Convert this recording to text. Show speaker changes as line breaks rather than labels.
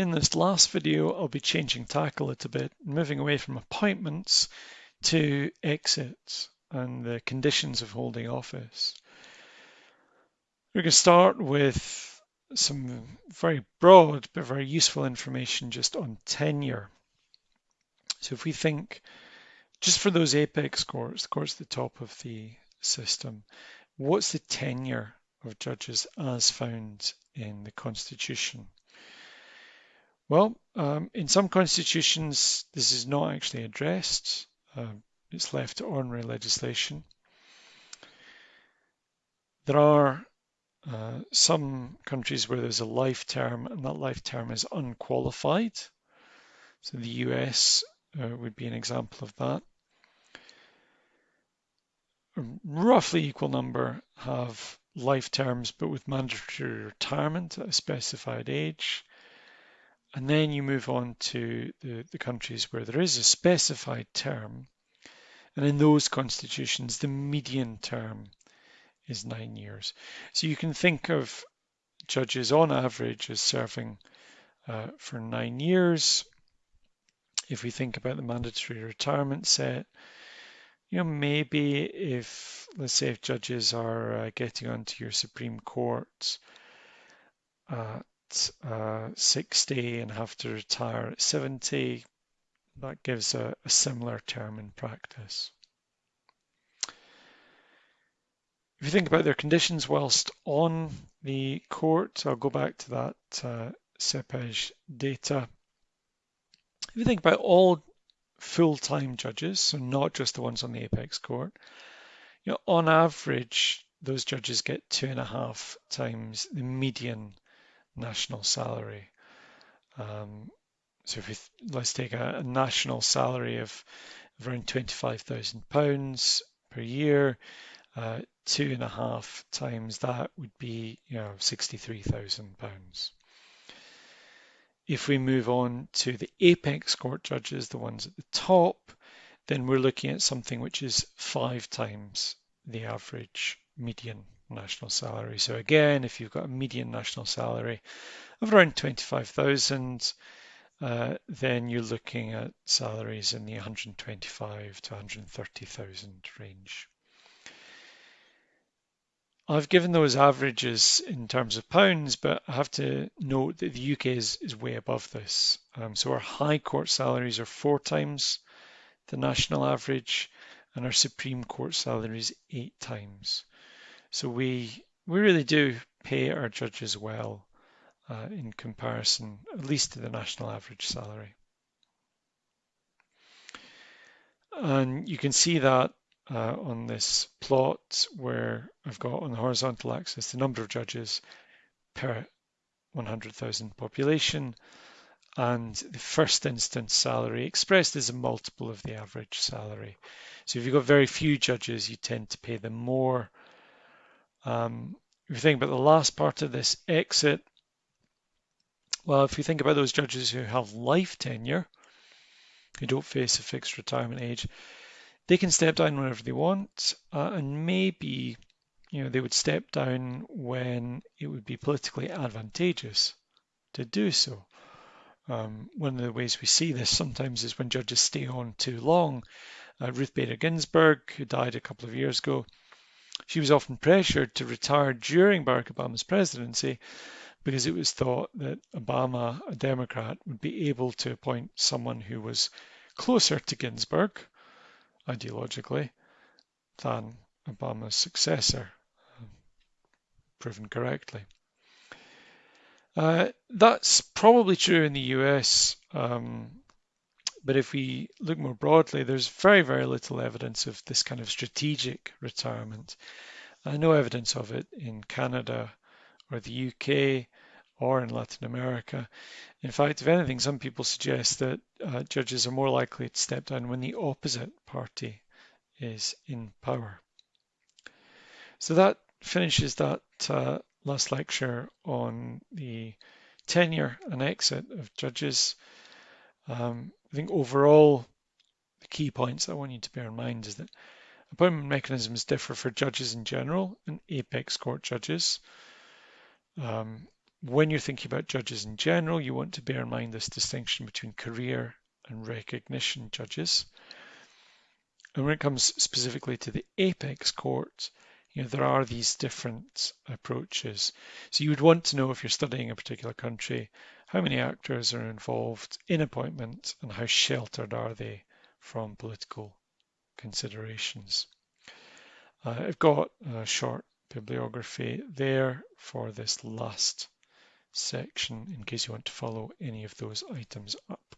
In this last video, I'll be changing tack a little bit, moving away from appointments to exits and the conditions of holding office. We're going to start with some very broad but very useful information just on tenure. So if we think just for those apex courts, the courts at the top of the system, what's the tenure of judges as found in the Constitution? Well, um, in some constitutions, this is not actually addressed. Uh, it's left to ordinary legislation. There are uh, some countries where there's a life term and that life term is unqualified. So the US uh, would be an example of that. A roughly equal number have life terms but with mandatory retirement at a specified age. And then you move on to the, the countries where there is a specified term. And in those constitutions, the median term is nine years. So you can think of judges on average as serving uh, for nine years. If we think about the mandatory retirement set, you know, maybe if, let's say, if judges are uh, getting onto your Supreme Court, uh, uh, 60 and have to retire at 70, that gives a, a similar term in practice. If you think about their conditions whilst on the court, I'll go back to that uh, CEPEJ data. If you think about all full-time judges, so not just the ones on the apex court, you know, on average, those judges get two and a half times the median national salary. Um, so if we let's take a, a, national salary of, of around £25,000 per year, uh, two and a half times that would be you know £63,000. If we move on to the apex court judges, the ones at the top, then we're looking at something which is five times the average median national salary. So again, if you've got a median national salary of around 25,000, uh, then you're looking at salaries in the 125 to 130,000 range. I've given those averages in terms of pounds, but I have to note that the UK is, is way above this. Um, so our High Court salaries are four times the national average, and our Supreme Court salaries eight times. So we we really do pay our judges well uh, in comparison, at least to the national average salary. And you can see that uh, on this plot where I've got on the horizontal axis the number of judges per 100,000 population and the first instance salary expressed as a multiple of the average salary. So if you've got very few judges, you tend to pay them more um, if you think about the last part of this exit, well, if you think about those judges who have life tenure, who don't face a fixed retirement age, they can step down whenever they want, uh, and maybe you know they would step down when it would be politically advantageous to do so. Um, one of the ways we see this sometimes is when judges stay on too long. Uh, Ruth Bader Ginsburg, who died a couple of years ago, she was often pressured to retire during Barack Obama's presidency because it was thought that Obama, a Democrat, would be able to appoint someone who was closer to Ginsburg, ideologically, than Obama's successor, proven correctly. Uh, that's probably true in the US, um, but if we look more broadly, there's very, very little evidence of this kind of strategic retirement. Uh, no evidence of it in Canada or the UK or in Latin America. In fact, if anything, some people suggest that uh, judges are more likely to step down when the opposite party is in power. So that finishes that uh, last lecture on the tenure and exit of judges. Um, I think overall, the key points I want you to bear in mind is that appointment mechanisms differ for judges in general and apex court judges. Um, when you're thinking about judges in general, you want to bear in mind this distinction between career and recognition judges. And when it comes specifically to the apex court, you know, there are these different approaches. So you would want to know if you're studying a particular country, how many actors are involved in appointment and how sheltered are they from political considerations. Uh, I've got a short bibliography there for this last section in case you want to follow any of those items up.